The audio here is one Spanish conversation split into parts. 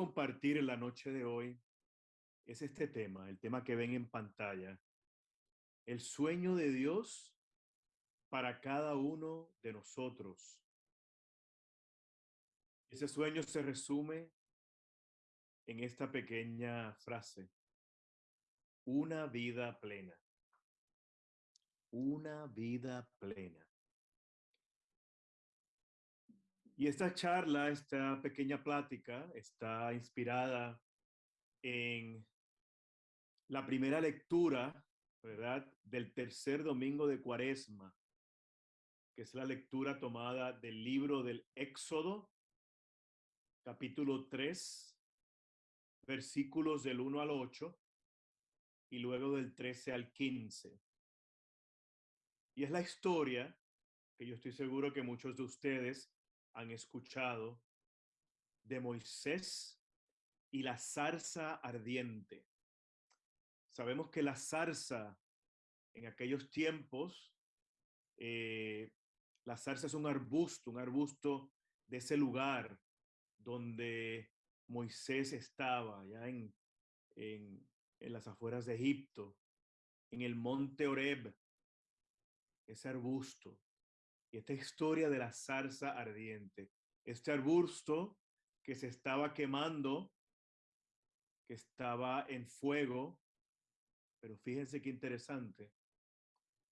compartir en la noche de hoy es este tema, el tema que ven en pantalla, el sueño de Dios para cada uno de nosotros. Ese sueño se resume en esta pequeña frase, una vida plena. Una vida plena. Y esta charla, esta pequeña plática, está inspirada en la primera lectura, ¿verdad? Del tercer domingo de Cuaresma, que es la lectura tomada del libro del Éxodo, capítulo 3, versículos del 1 al 8 y luego del 13 al 15. Y es la historia que yo estoy seguro que muchos de ustedes han escuchado de Moisés y la zarza ardiente. Sabemos que la zarza en aquellos tiempos, eh, la zarza es un arbusto, un arbusto de ese lugar donde Moisés estaba, ya en, en, en las afueras de Egipto, en el monte Oreb, ese arbusto. Y esta historia de la zarza ardiente, este arbusto que se estaba quemando, que estaba en fuego, pero fíjense qué interesante,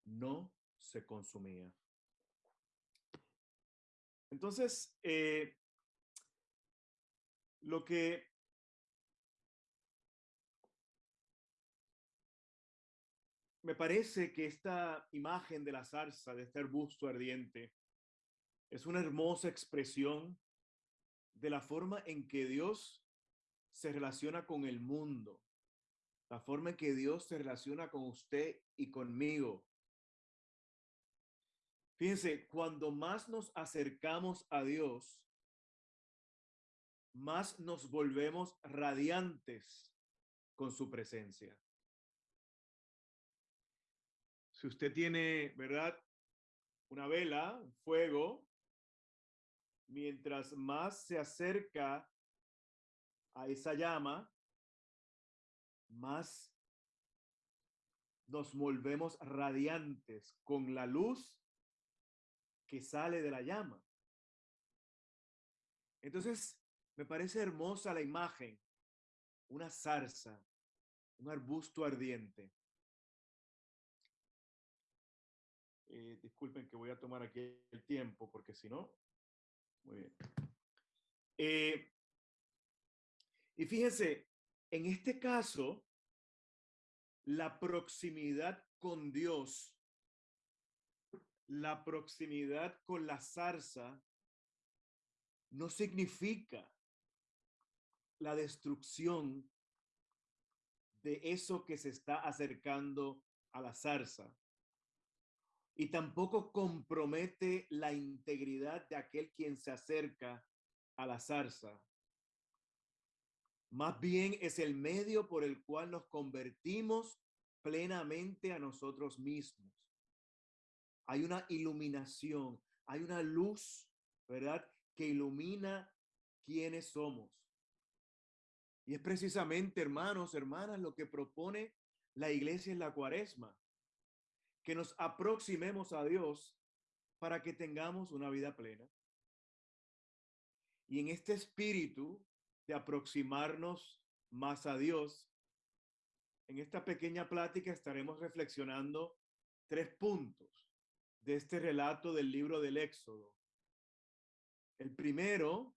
no se consumía. Entonces, eh, lo que me parece que esta imagen de la zarza, de este arbusto ardiente, es una hermosa expresión de la forma en que Dios se relaciona con el mundo, la forma en que Dios se relaciona con usted y conmigo. Fíjense, cuando más nos acercamos a Dios, más nos volvemos radiantes con su presencia. Si usted tiene, ¿verdad? Una vela, fuego, mientras más se acerca a esa llama, más nos volvemos radiantes con la luz que sale de la llama. Entonces, me parece hermosa la imagen, una zarza, un arbusto ardiente. Eh, disculpen que voy a tomar aquí el tiempo porque si no, muy bien. Eh, y fíjense, en este caso, la proximidad con Dios, la proximidad con la zarza, no significa la destrucción de eso que se está acercando a la zarza y tampoco compromete la integridad de aquel quien se acerca a la zarza. Más bien es el medio por el cual nos convertimos plenamente a nosotros mismos. Hay una iluminación, hay una luz, ¿verdad? Que ilumina quiénes somos. Y es precisamente, hermanos, hermanas, lo que propone la iglesia en la cuaresma que nos aproximemos a Dios para que tengamos una vida plena. Y en este espíritu de aproximarnos más a Dios, en esta pequeña plática estaremos reflexionando tres puntos de este relato del libro del Éxodo. El primero,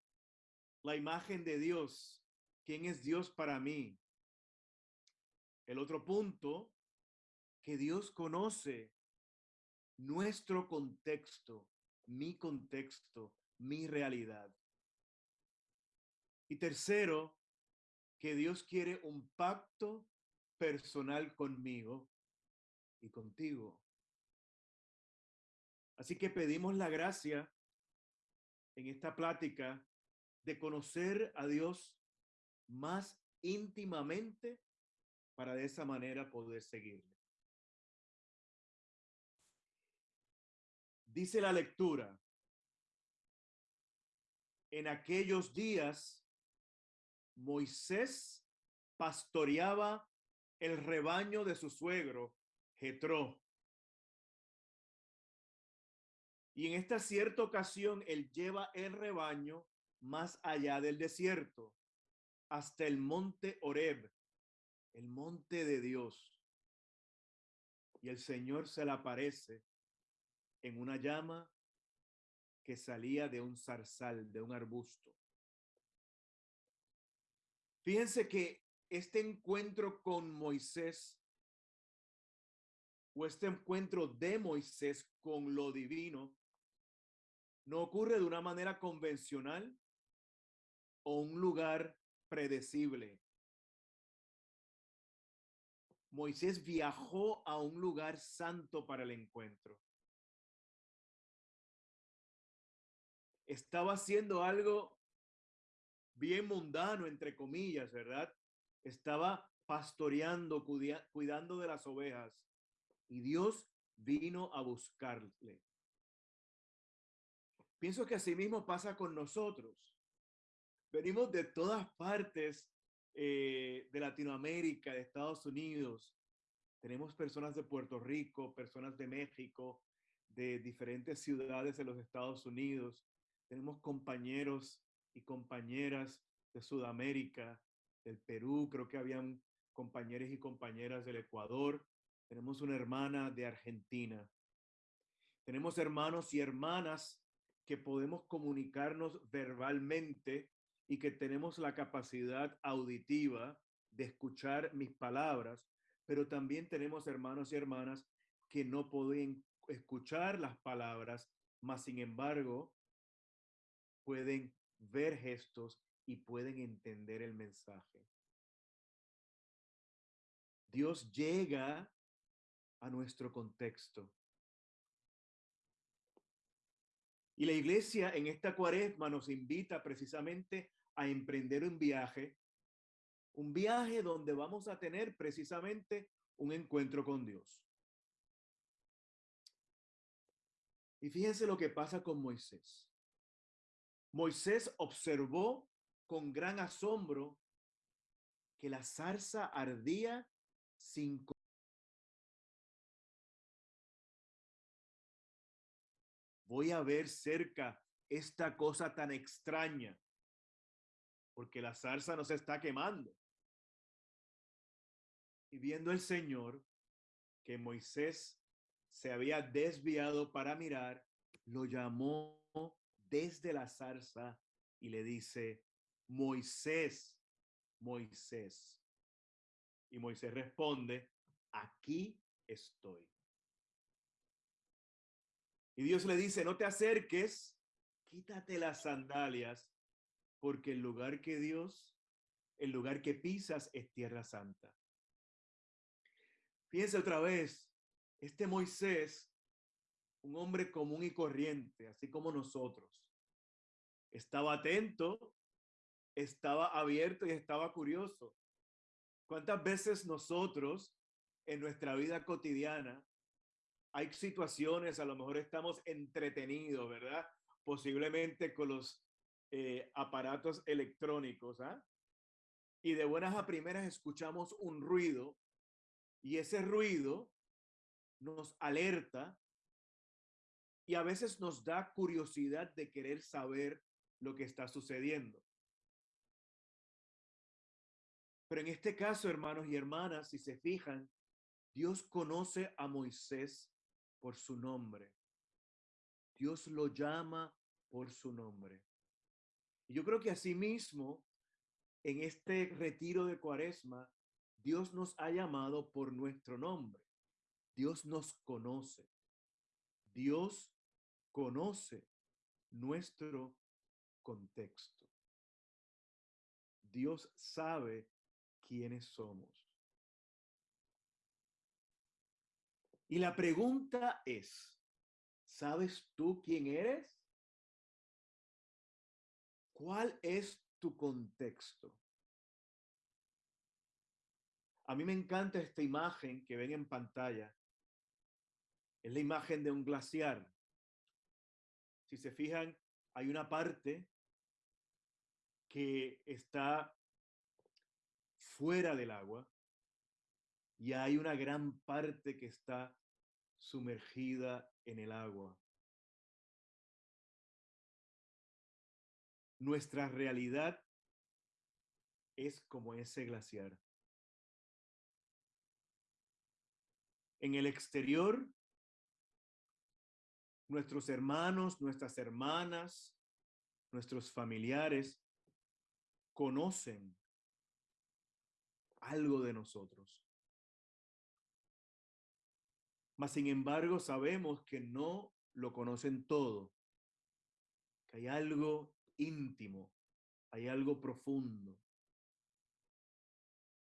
la imagen de Dios. ¿Quién es Dios para mí? El otro punto, que Dios conoce nuestro contexto, mi contexto, mi realidad. Y tercero, que Dios quiere un pacto personal conmigo y contigo. Así que pedimos la gracia en esta plática de conocer a Dios más íntimamente para de esa manera poder seguirle. Dice la lectura, en aquellos días Moisés pastoreaba el rebaño de su suegro, Jetro. Y en esta cierta ocasión, él lleva el rebaño más allá del desierto, hasta el monte Oreb, el monte de Dios. Y el Señor se le aparece en una llama que salía de un zarzal, de un arbusto. Fíjense que este encuentro con Moisés o este encuentro de Moisés con lo divino no ocurre de una manera convencional o un lugar predecible. Moisés viajó a un lugar santo para el encuentro. Estaba haciendo algo bien mundano, entre comillas, ¿verdad? Estaba pastoreando, cuidando de las ovejas. Y Dios vino a buscarle. Pienso que así mismo pasa con nosotros. Venimos de todas partes eh, de Latinoamérica, de Estados Unidos. Tenemos personas de Puerto Rico, personas de México, de diferentes ciudades de los Estados Unidos. Tenemos compañeros y compañeras de Sudamérica, del Perú, creo que habían compañeros y compañeras del Ecuador. Tenemos una hermana de Argentina. Tenemos hermanos y hermanas que podemos comunicarnos verbalmente y que tenemos la capacidad auditiva de escuchar mis palabras, pero también tenemos hermanos y hermanas que no pueden escuchar las palabras, mas sin embargo pueden ver gestos y pueden entender el mensaje. Dios llega a nuestro contexto. Y la iglesia en esta cuaresma nos invita precisamente a emprender un viaje, un viaje donde vamos a tener precisamente un encuentro con Dios. Y fíjense lo que pasa con Moisés. Moisés observó con gran asombro que la zarza ardía sin voy a ver cerca esta cosa tan extraña porque la zarza no se está quemando. Y viendo el Señor que Moisés se había desviado para mirar, lo llamó desde la zarza y le dice, Moisés, Moisés. Y Moisés responde, aquí estoy. Y Dios le dice, no te acerques, quítate las sandalias porque el lugar que Dios, el lugar que pisas es tierra santa. Fíjense otra vez, este Moisés, un hombre común y corriente, así como nosotros, estaba atento, estaba abierto y estaba curioso. ¿Cuántas veces nosotros en nuestra vida cotidiana hay situaciones, a lo mejor estamos entretenidos, ¿verdad? Posiblemente con los eh, aparatos electrónicos, ¿ah? Y de buenas a primeras escuchamos un ruido y ese ruido nos alerta y a veces nos da curiosidad de querer saber lo que está sucediendo. Pero en este caso, hermanos y hermanas, si se fijan, Dios conoce a Moisés por su nombre. Dios lo llama por su nombre yo creo que asimismo, en este retiro de cuaresma, Dios nos ha llamado por nuestro nombre. Dios nos conoce. Dios conoce nuestro contexto. Dios sabe quiénes somos. Y la pregunta es, ¿sabes tú quién eres? ¿Cuál es tu contexto? A mí me encanta esta imagen que ven en pantalla. Es la imagen de un glaciar. Si se fijan, hay una parte que está fuera del agua y hay una gran parte que está sumergida en el agua. Nuestra realidad es como ese glaciar. En el exterior, nuestros hermanos, nuestras hermanas, nuestros familiares conocen algo de nosotros. Mas, sin embargo, sabemos que no lo conocen todo, que hay algo íntimo, hay algo profundo,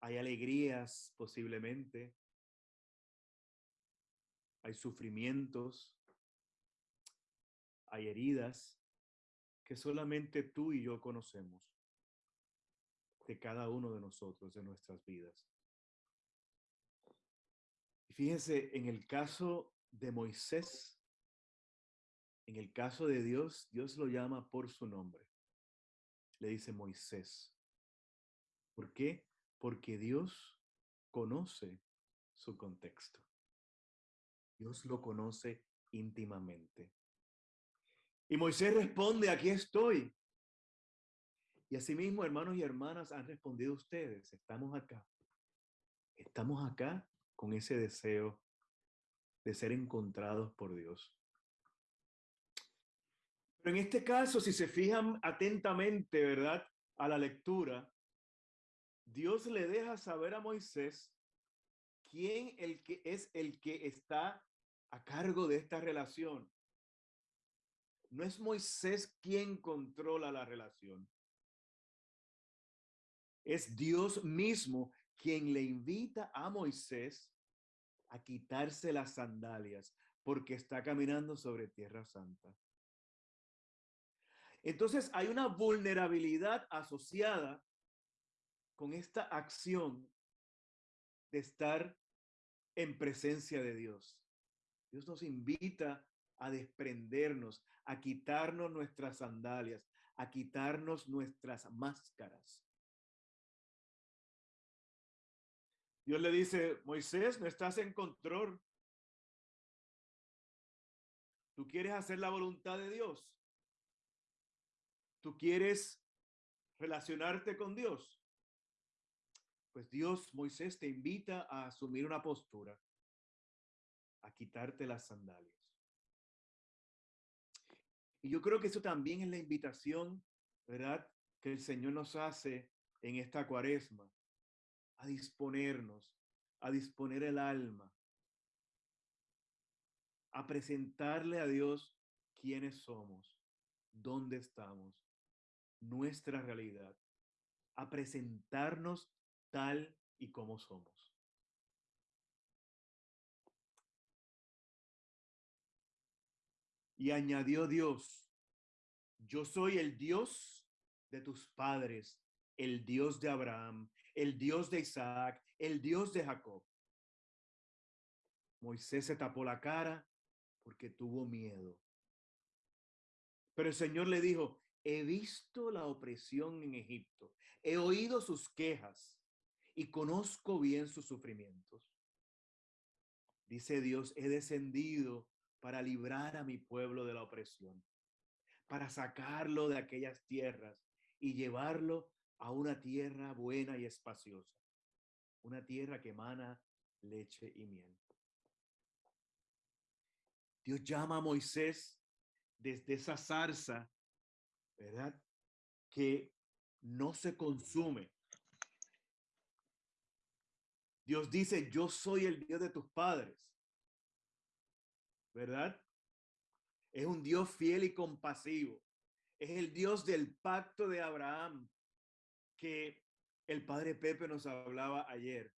hay alegrías posiblemente, hay sufrimientos, hay heridas que solamente tú y yo conocemos de cada uno de nosotros, de nuestras vidas. Y fíjense, en el caso de Moisés, en el caso de Dios, Dios lo llama por su nombre. Le dice Moisés. ¿Por qué? Porque Dios conoce su contexto. Dios lo conoce íntimamente. Y Moisés responde, aquí estoy. Y asimismo, hermanos y hermanas, han respondido ustedes, estamos acá. Estamos acá con ese deseo de ser encontrados por Dios. Pero en este caso, si se fijan atentamente, ¿verdad? A la lectura, Dios le deja saber a Moisés quién el que es el que está a cargo de esta relación. No es Moisés quien controla la relación. Es Dios mismo quien le invita a Moisés a quitarse las sandalias porque está caminando sobre tierra santa. Entonces hay una vulnerabilidad asociada con esta acción de estar en presencia de Dios. Dios nos invita a desprendernos, a quitarnos nuestras sandalias, a quitarnos nuestras máscaras. Dios le dice, Moisés, no estás en control. Tú quieres hacer la voluntad de Dios. Tú quieres relacionarte con Dios. Pues Dios, Moisés, te invita a asumir una postura, a quitarte las sandalias. Y yo creo que eso también es la invitación, ¿verdad? Que el Señor nos hace en esta cuaresma a disponernos, a disponer el alma, a presentarle a Dios quiénes somos, dónde estamos, nuestra realidad, a presentarnos tal y como somos. Y añadió Dios, yo soy el Dios de tus padres, el Dios de Abraham, el Dios de Isaac, el Dios de Jacob. Moisés se tapó la cara porque tuvo miedo. Pero el Señor le dijo, he visto la opresión en Egipto, he oído sus quejas y conozco bien sus sufrimientos. Dice Dios, he descendido para librar a mi pueblo de la opresión, para sacarlo de aquellas tierras y llevarlo a una tierra buena y espaciosa, una tierra que emana leche y miel. Dios llama a Moisés desde esa zarza, ¿verdad? Que no se consume. Dios dice, yo soy el Dios de tus padres. ¿Verdad? Es un Dios fiel y compasivo. Es el Dios del pacto de Abraham, que el padre Pepe nos hablaba ayer.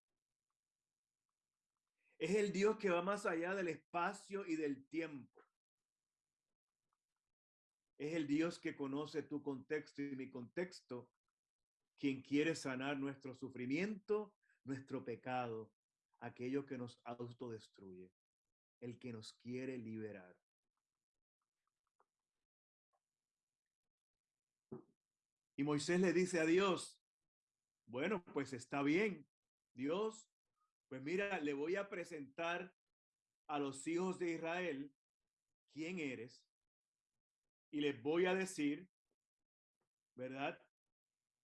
Es el Dios que va más allá del espacio y del tiempo. Es el Dios que conoce tu contexto y mi contexto, quien quiere sanar nuestro sufrimiento, nuestro pecado, aquello que nos autodestruye, el que nos quiere liberar. Y Moisés le dice a Dios, bueno, pues está bien. Dios, pues mira, le voy a presentar a los hijos de Israel quién eres y les voy a decir, ¿verdad?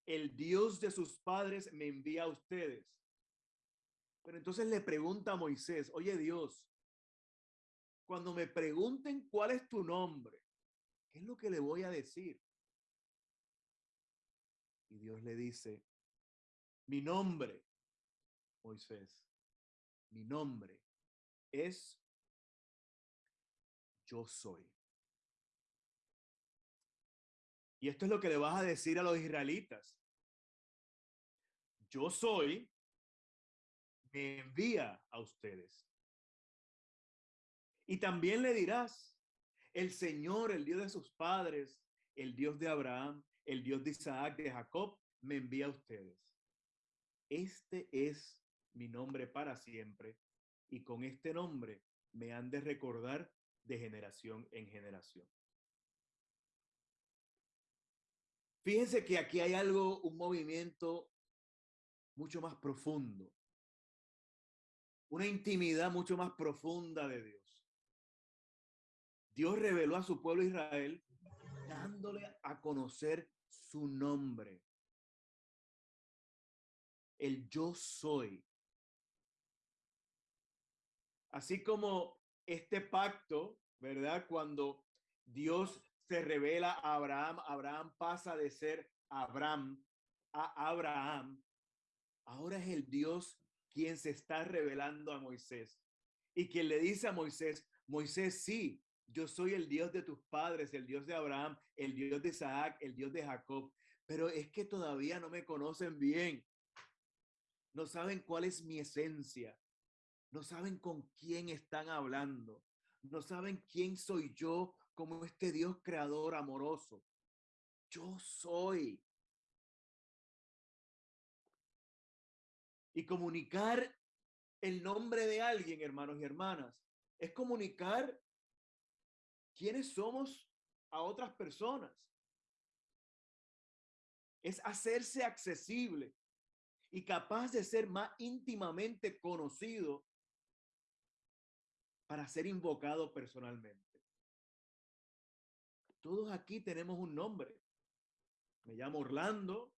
El Dios de sus padres me envía a ustedes. Pero entonces le pregunta a Moisés, oye Dios, cuando me pregunten cuál es tu nombre, ¿qué es lo que le voy a decir? Y Dios le dice, mi nombre, Moisés, mi nombre es yo soy. Y esto es lo que le vas a decir a los israelitas. Yo soy, me envía a ustedes. Y también le dirás, el Señor, el Dios de sus padres, el Dios de Abraham, el Dios de Isaac, de Jacob, me envía a ustedes. Este es mi nombre para siempre y con este nombre me han de recordar de generación en generación. Fíjense que aquí hay algo, un movimiento mucho más profundo, una intimidad mucho más profunda de Dios. Dios reveló a su pueblo Israel dándole a conocer su nombre. El yo soy. Así como este pacto, ¿verdad? Cuando Dios se revela a Abraham, Abraham pasa de ser Abraham a Abraham. Ahora es el Dios quien se está revelando a Moisés y quien le dice a Moisés, Moisés, sí, yo soy el Dios de tus padres, el Dios de Abraham, el Dios de Isaac, el Dios de Jacob, pero es que todavía no me conocen bien. No saben cuál es mi esencia. No saben con quién están hablando. No saben quién soy yo como este Dios creador amoroso. Yo soy. Y comunicar el nombre de alguien, hermanos y hermanas, es comunicar quiénes somos a otras personas. Es hacerse accesible y capaz de ser más íntimamente conocido para ser invocado personalmente. Todos aquí tenemos un nombre. Me llamo Orlando,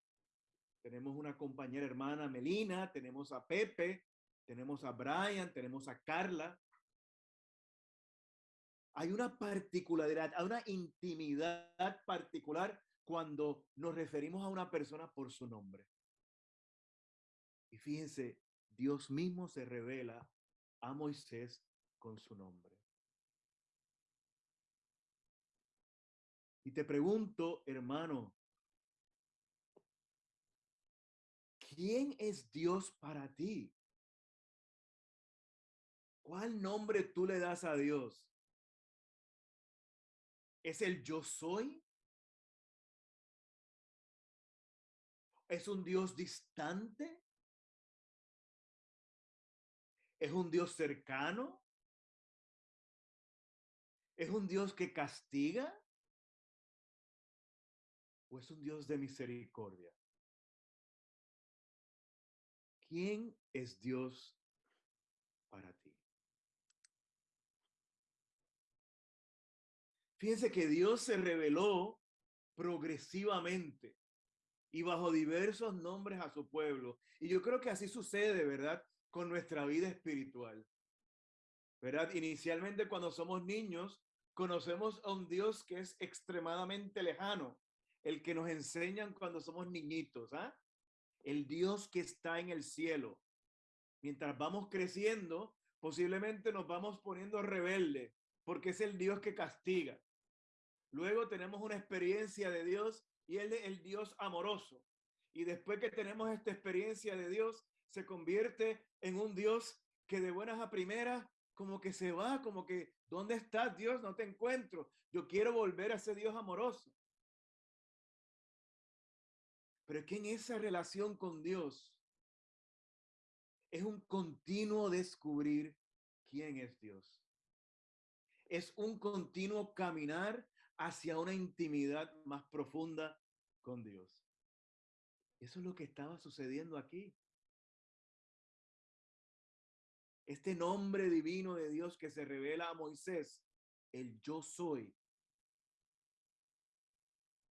tenemos una compañera hermana Melina, tenemos a Pepe, tenemos a Brian, tenemos a Carla. Hay una particularidad, hay una intimidad particular cuando nos referimos a una persona por su nombre. Y fíjense, Dios mismo se revela a Moisés con su nombre. Y te pregunto, hermano, ¿quién es Dios para ti? ¿Cuál nombre tú le das a Dios? ¿Es el yo soy? ¿Es un Dios distante? ¿Es un Dios cercano? ¿Es un Dios que castiga? ¿O es un Dios de misericordia? ¿Quién es Dios para ti? Fíjense que Dios se reveló progresivamente y bajo diversos nombres a su pueblo. Y yo creo que así sucede, ¿verdad? Con nuestra vida espiritual. ¿Verdad? Inicialmente cuando somos niños, conocemos a un Dios que es extremadamente lejano, el que nos enseñan cuando somos niñitos, ¿ah? El Dios que está en el cielo. Mientras vamos creciendo, posiblemente nos vamos poniendo rebelde, porque es el Dios que castiga. Luego tenemos una experiencia de Dios y Él es el Dios amoroso. Y después que tenemos esta experiencia de Dios, se convierte en un Dios que de buenas a primeras como que se va, como que, ¿dónde estás Dios? No te encuentro. Yo quiero volver a ese Dios amoroso. Pero es que en esa relación con Dios es un continuo descubrir quién es Dios. Es un continuo caminar hacia una intimidad más profunda con Dios. Eso es lo que estaba sucediendo aquí. Este nombre divino de Dios que se revela a Moisés, el yo soy,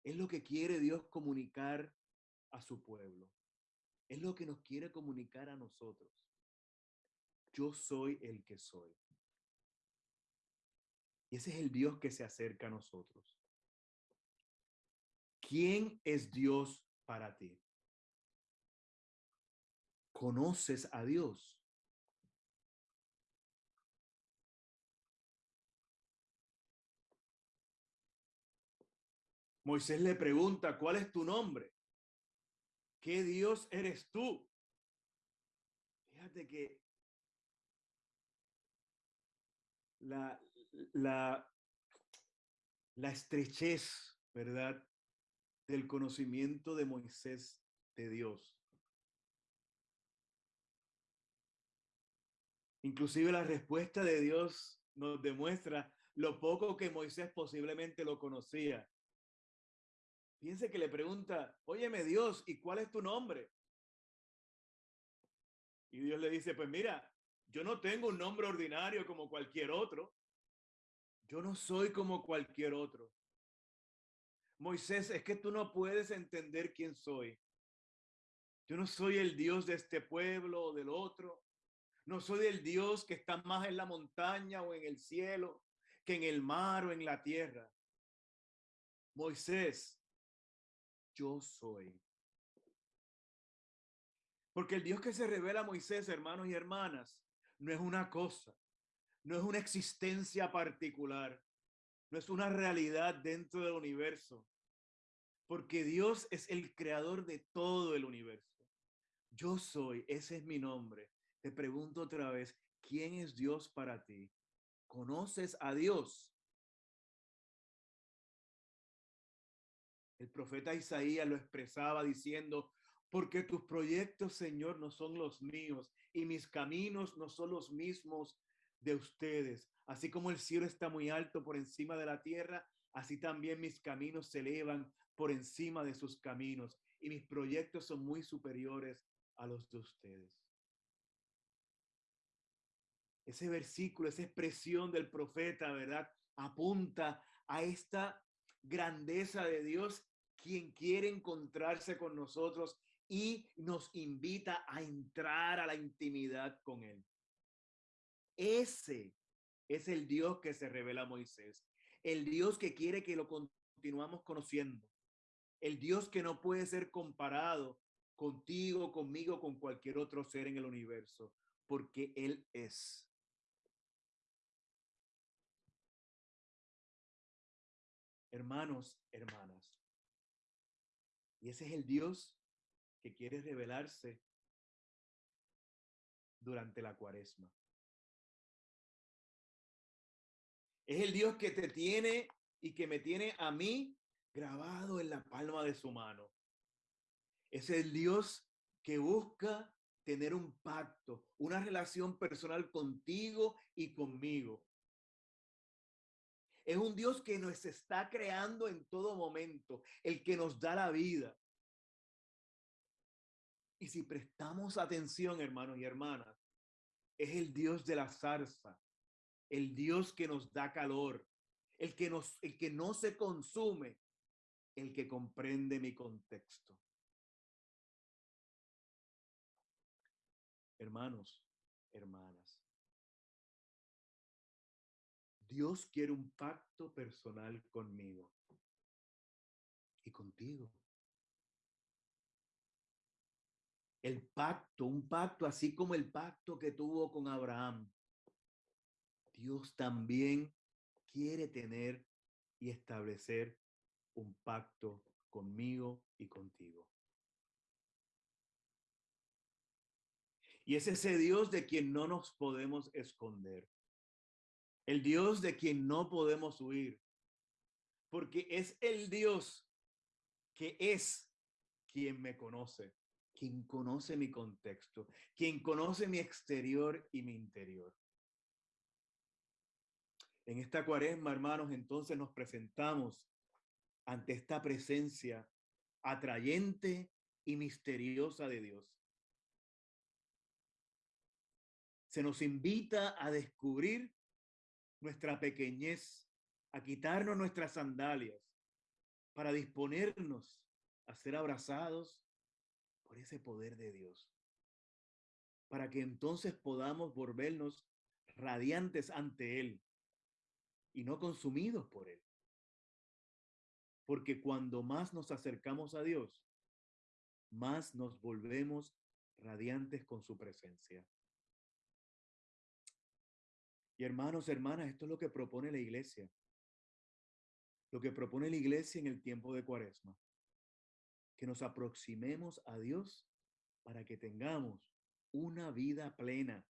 es lo que quiere Dios comunicar a su pueblo. Es lo que nos quiere comunicar a nosotros. Yo soy el que soy. Y ese es el Dios que se acerca a nosotros. ¿Quién es Dios para ti? ¿Conoces a Dios? Moisés le pregunta, ¿cuál es tu nombre? ¿Qué Dios eres tú? Fíjate que la, la, la estrechez, ¿verdad? Del conocimiento de Moisés de Dios. Inclusive la respuesta de Dios nos demuestra lo poco que Moisés posiblemente lo conocía. Piense que le pregunta, óyeme Dios, ¿y cuál es tu nombre? Y Dios le dice, pues mira, yo no tengo un nombre ordinario como cualquier otro. Yo no soy como cualquier otro. Moisés, es que tú no puedes entender quién soy. Yo no soy el Dios de este pueblo o del otro. No soy el Dios que está más en la montaña o en el cielo que en el mar o en la tierra. Moisés, yo soy. Porque el Dios que se revela a Moisés, hermanos y hermanas, no es una cosa, no es una existencia particular, no es una realidad dentro del universo, porque Dios es el creador de todo el universo. Yo soy, ese es mi nombre. Te pregunto otra vez, ¿quién es Dios para ti? ¿Conoces a Dios? El profeta Isaías lo expresaba diciendo, porque tus proyectos, Señor, no son los míos y mis caminos no son los mismos de ustedes. Así como el cielo está muy alto por encima de la tierra, así también mis caminos se elevan por encima de sus caminos y mis proyectos son muy superiores a los de ustedes. Ese versículo, esa expresión del profeta, ¿verdad? Apunta a esta grandeza de Dios quien quiere encontrarse con nosotros y nos invita a entrar a la intimidad con Él. Ese es el Dios que se revela a Moisés, el Dios que quiere que lo continuamos conociendo, el Dios que no puede ser comparado contigo, conmigo, con cualquier otro ser en el universo, porque Él es. Hermanos, hermanas, y ese es el Dios que quiere revelarse durante la cuaresma. Es el Dios que te tiene y que me tiene a mí grabado en la palma de su mano. Es el Dios que busca tener un pacto, una relación personal contigo y conmigo. Es un Dios que nos está creando en todo momento, el que nos da la vida. Y si prestamos atención, hermanos y hermanas, es el Dios de la zarza, el Dios que nos da calor, el que, nos, el que no se consume, el que comprende mi contexto. Hermanos, hermanas, Dios quiere un pacto personal conmigo y contigo. El pacto, un pacto así como el pacto que tuvo con Abraham. Dios también quiere tener y establecer un pacto conmigo y contigo. Y es ese Dios de quien no nos podemos esconder el Dios de quien no podemos huir, porque es el Dios que es quien me conoce, quien conoce mi contexto, quien conoce mi exterior y mi interior. En esta cuaresma, hermanos, entonces nos presentamos ante esta presencia atrayente y misteriosa de Dios. Se nos invita a descubrir nuestra pequeñez, a quitarnos nuestras sandalias para disponernos a ser abrazados por ese poder de Dios. Para que entonces podamos volvernos radiantes ante Él y no consumidos por Él. Porque cuando más nos acercamos a Dios, más nos volvemos radiantes con su presencia. Y hermanos, hermanas, esto es lo que propone la iglesia. Lo que propone la iglesia en el tiempo de Cuaresma. Que nos aproximemos a Dios para que tengamos una vida plena.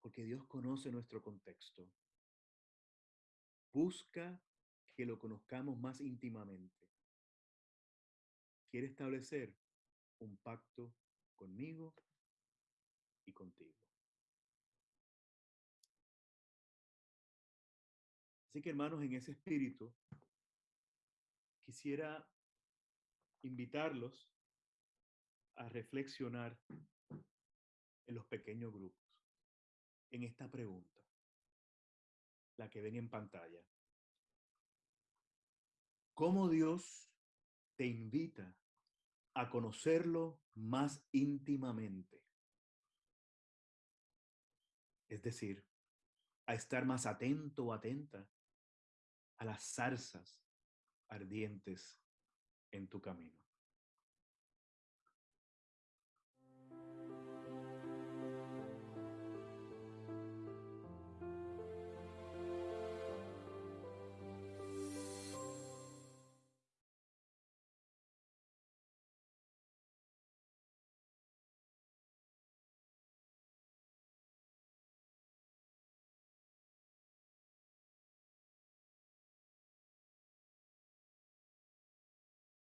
Porque Dios conoce nuestro contexto. Busca que lo conozcamos más íntimamente. Quiere establecer un pacto conmigo y contigo. Así que hermanos, en ese espíritu, quisiera invitarlos a reflexionar en los pequeños grupos, en esta pregunta, la que ven en pantalla. ¿Cómo Dios te invita a conocerlo más íntimamente? Es decir, a estar más atento o atenta a las zarzas ardientes en tu camino.